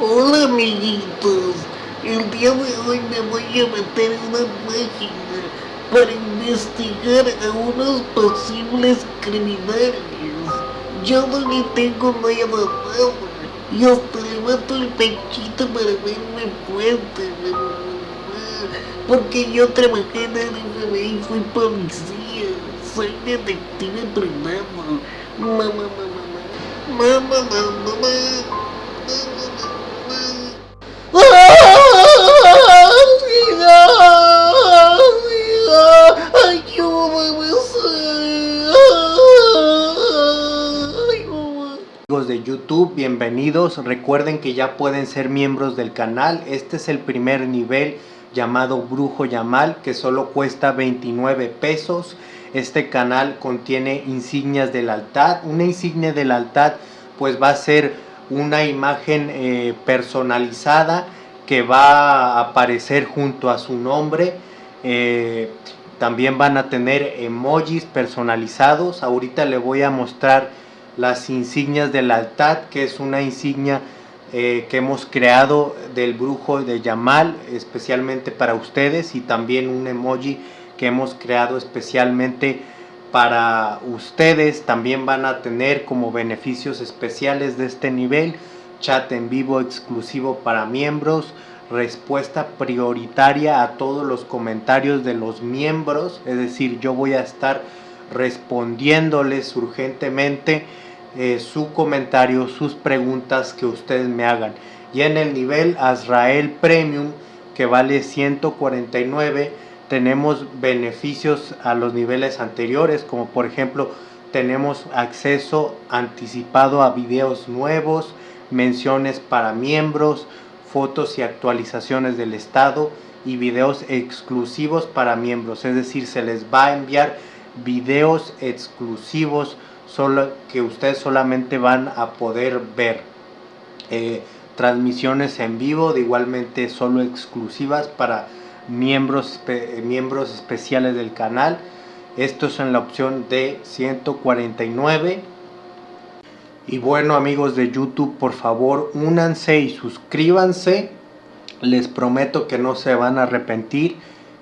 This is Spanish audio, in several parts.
Hola amiguitos, el día de hoy me voy a meter en una página para investigar a unos posibles criminales. Yo no le tengo nada nada y hasta levanto el pechito para verme fuerte, porque yo trabajé en el FBI y fui policía, soy detective privado. Mamá, mamá, mamá, mamá, mamá, Amigos de YouTube, bienvenidos. Recuerden que ya pueden ser miembros del canal. Este es el primer nivel llamado Brujo Yamal que solo cuesta 29 pesos. Este canal contiene insignias del altar. Una insignia del altar pues va a ser una imagen eh, personalizada que va a aparecer junto a su nombre. Eh, también van a tener emojis personalizados. Ahorita le voy a mostrar las insignias del altar, que es una insignia eh, que hemos creado del brujo de Yamal, especialmente para ustedes, y también un emoji que hemos creado especialmente para ustedes. También van a tener como beneficios especiales de este nivel, chat en vivo exclusivo para miembros, respuesta prioritaria a todos los comentarios de los miembros, es decir, yo voy a estar respondiéndoles urgentemente eh, su comentario, sus preguntas que ustedes me hagan. Y en el nivel Azrael Premium, que vale 149, tenemos beneficios a los niveles anteriores, como por ejemplo, tenemos acceso anticipado a videos nuevos, menciones para miembros, fotos y actualizaciones del estado y videos exclusivos para miembros. Es decir, se les va a enviar videos exclusivos solo, que ustedes solamente van a poder ver. Eh, transmisiones en vivo, de igualmente solo exclusivas para miembros, miembros especiales del canal. Esto es en la opción de 149. Y bueno amigos de YouTube, por favor únanse y suscríbanse. Les prometo que no se van a arrepentir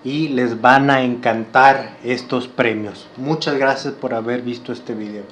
y les van a encantar estos premios. Muchas gracias por haber visto este video.